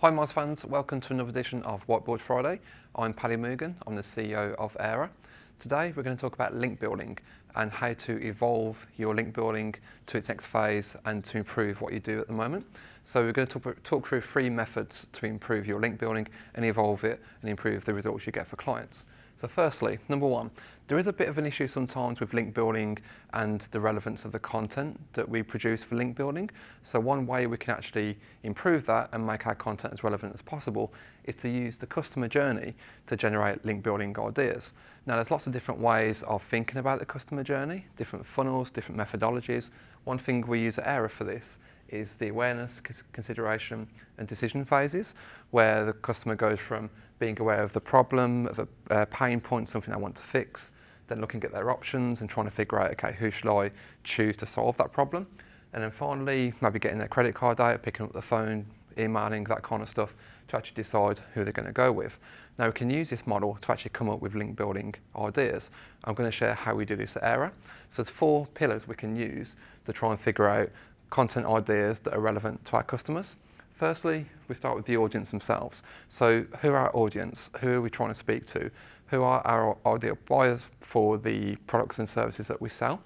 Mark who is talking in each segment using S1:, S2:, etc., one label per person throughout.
S1: Hi Moz fans, welcome to another edition of Whiteboard Friday. I'm Paddy Moogan, I'm the CEO of Aira. Today we're going to talk about link building and how to evolve your link building to its next phase and to improve what you do at the moment. So we're going to talk, talk through three methods to improve your link building and evolve it and improve the results you get for clients. So firstly, number one, there is a bit of an issue sometimes with link building and the relevance of the content that we produce for link building. So one way we can actually improve that and make our content as relevant as possible is to use the customer journey to generate link building ideas. Now there's lots of different ways of thinking about the customer journey, different funnels, different methodologies. One thing we use at Aira for this is the awareness, consideration and decision phases, where the customer goes from being aware of the problem, of a uh, pain point, something they want to fix, then looking at their options and trying to figure out, okay, who should I choose to solve that problem? And then finally, maybe getting their credit card out, picking up the phone, emailing, that kind of stuff, to actually decide who they're going to go with. Now we can use this model to actually come up with link building ideas. I'm going to share how we do this at Aira. So there's four pillars we can use to try and figure out content ideas that are relevant to our customers. Firstly, we start with the audience themselves. So who are our audience? Who are we trying to speak to? Who are our ideal buyers for the products and services that we sell?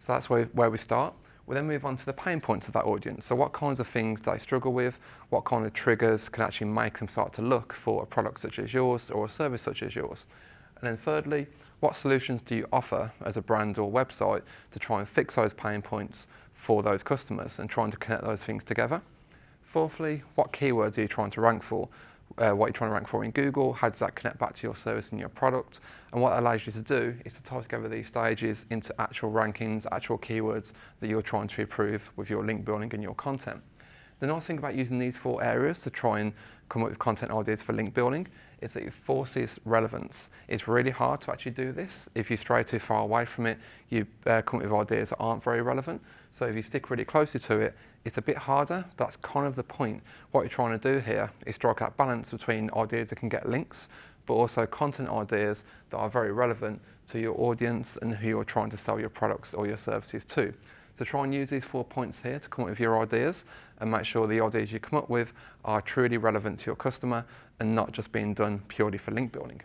S1: So that's where, where we start. We then move on to the pain points of that audience. So what kinds of things do they struggle with? What kind of triggers can actually make them start to look for a product such as yours or a service such as yours? And then thirdly, what solutions do you offer as a brand or website to try and fix those pain points for those customers and trying to connect those things together? Fourthly, what keywords are you trying to rank for? Uh, what you're trying to rank for in Google, how does that connect back to your service and your product? And what allows you to do is to tie together these stages into actual rankings, actual keywords that you're trying to improve with your link building and your content. The nice thing about using these four areas to try and come up with content ideas for link building is that it forces relevance. It's really hard to actually do this. If you stray too far away from it, you uh, come up with ideas that aren't very relevant. So if you stick really closely to it, it's a bit harder, but that's kind of the point. What you're trying to do here is strike that balance between ideas that can get links, but also content ideas that are very relevant to your audience and who you're trying to sell your products or your services to. So try and use these four points here to come up with your ideas and make sure the ideas you come up with are truly relevant to your customer and not just being done purely for link building.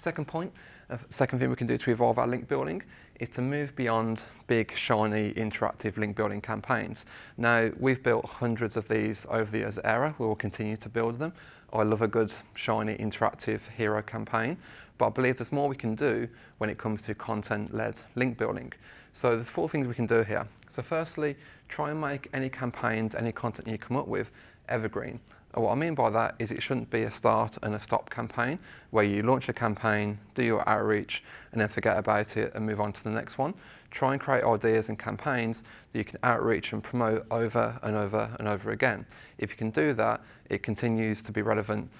S1: Second point, uh, second thing we can do to evolve our link building is to move beyond big, shiny, interactive link building campaigns. Now, we've built hundreds of these over the years at Aira. We will continue to build them. I love a good, shiny, interactive hero campaign, but I believe there's more we can do when it comes to content-led link building. So there's four things we can do here. So firstly, try and make any campaigns, any content you come up with evergreen. And what I mean by that is it shouldn't be a start and a stop campaign where you launch a campaign, do your outreach, and then forget about it and move on to the next one. Try and create ideas and campaigns that you can outreach and promote over and over and over again. If you can do that, it continues to be relevant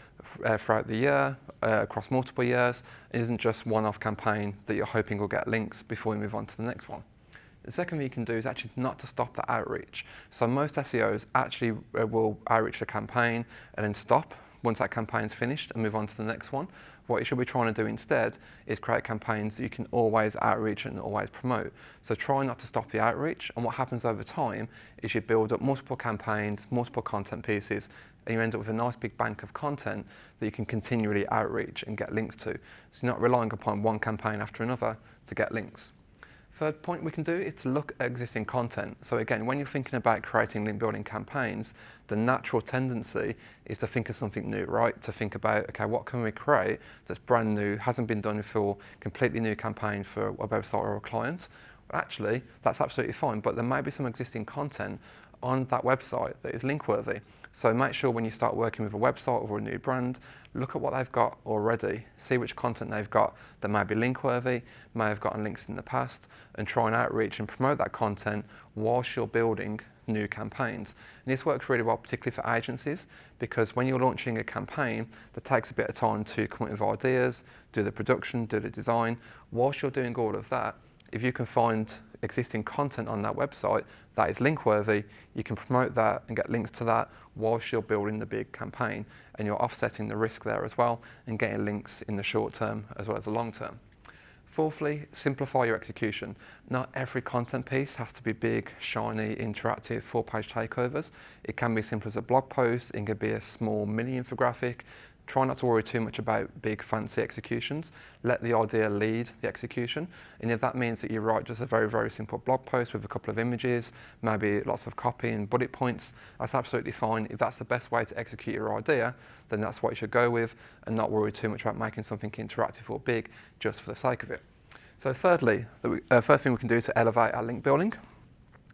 S1: uh, throughout the year, uh, across multiple years. It isn't just one-off campaign that you're hoping will get links before you move on to the next one. The second thing you can do is actually not to stop the outreach. So most SEOs actually uh, will outreach the campaign and then stop once that campaign's finished and move on to the next one. What you should be trying to do instead is create campaigns that you can always outreach and always promote. So try not to stop the outreach and what happens over time is you build up multiple campaigns, multiple content pieces and you end up with a nice big bank of content that you can continually outreach and get links to. So you're not relying upon one campaign after another to get links. Third point we can do is to look at existing content. So again, when you're thinking about creating link building campaigns, the natural tendency is to think of something new, right? To think about, okay, what can we create that's brand new, hasn't been done for completely new campaign for a website or a client. Well, actually, that's absolutely fine, but there may be some existing content on that website that is link worthy. So make sure when you start working with a website or a new brand, look at what they've got already, see which content they've got that may be link worthy, may have gotten links in the past, and try and outreach and promote that content whilst you're building new campaigns. And this works really well, particularly for agencies, because when you're launching a campaign, that takes a bit of time to come up with ideas, do the production, do the design. Whilst you're doing all of that, if you can find existing content on that website that is link worthy, you can promote that and get links to that whilst you're building the big campaign and you're offsetting the risk there as well and getting links in the short term as well as the long term. Fourthly, simplify your execution. Not every content piece has to be big, shiny, interactive, four-page takeovers. It can be as simple as a blog post, it can be a small mini infographic. Try not to worry too much about big, fancy executions. Let the idea lead the execution. And if that means that you write just a very, very simple blog post with a couple of images, maybe lots of copy and bullet points, that's absolutely fine. If that's the best way to execute your idea, then that's what you should go with and not worry too much about making something interactive or big just for the sake of it. So thirdly, the uh, first thing we can do to elevate our link building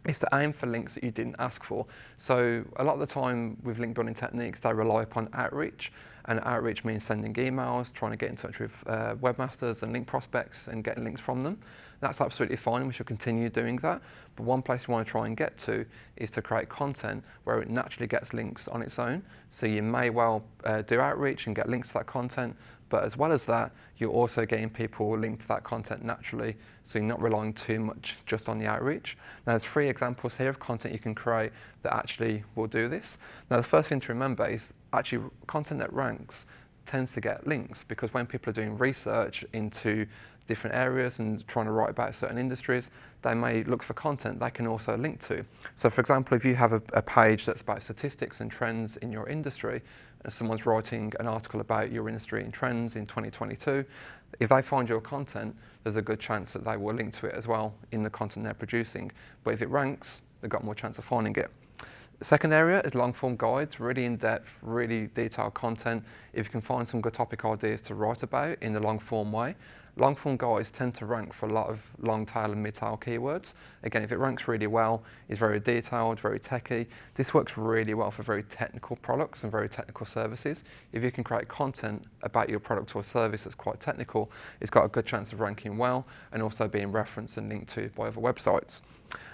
S1: is to aim for links that you didn't ask for. So a lot of the time with link building techniques, they rely upon outreach. And outreach means sending emails, trying to get in touch with uh, webmasters and link prospects and getting links from them. That's absolutely fine, we should continue doing that. But one place we want to try and get to is to create content where it naturally gets links on its own. So you may well uh, do outreach and get links to that content, but as well as that, you're also getting people linked to that content naturally, so you're not relying too much just on the outreach. Now there's three examples here of content you can create that actually will do this. Now the first thing to remember is actually content that ranks tends to get links because when people are doing research into different areas and trying to write about certain industries, they may look for content they can also link to. So for example, if you have a, a page that's about statistics and trends in your industry, and someone's writing an article about your industry and trends in 2022, if they find your content, there's a good chance that they will link to it as well in the content they're producing. But if it ranks, they've got more chance of finding it. The second area is long form guides, really in-depth, really detailed content. If you can find some good topic ideas to write about in the long form way, long form guides tend to rank for a lot of long tail and mid tail keywords. Again, if it ranks really well, it's very detailed, very techy. This works really well for very technical products and very technical services. If you can create content about your product or service that's quite technical, it's got a good chance of ranking well and also being referenced and linked to by other websites.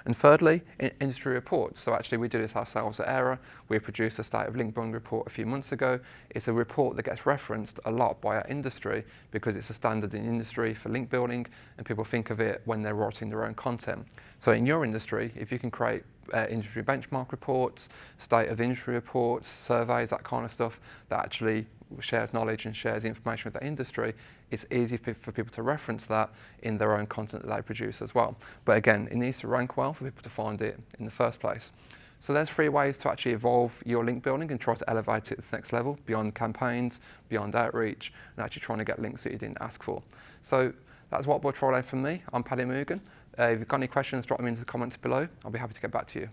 S1: And thirdly, in industry reports. So actually we do this ourselves at Aira. We produced a State of Link Building report a few months ago. It's a report that gets referenced a lot by our industry because it's a standard in industry for link building and people think of it when they're writing their own content. So in your industry, if you can create uh, industry benchmark reports, state of industry reports, surveys, that kind of stuff that actually shares knowledge and shares information with that industry, it's easy for people to reference that in their own content that they produce as well. But again, it needs to rank well for people to find it in the first place. So there's three ways to actually evolve your link building and try to elevate it to the next level, beyond campaigns, beyond outreach, and actually trying to get links that you didn't ask for. So that's Whiteboard Friday from me. I'm Paddy Moogan. Uh, if you've got any questions, drop them into the comments below. I'll be happy to get back to you.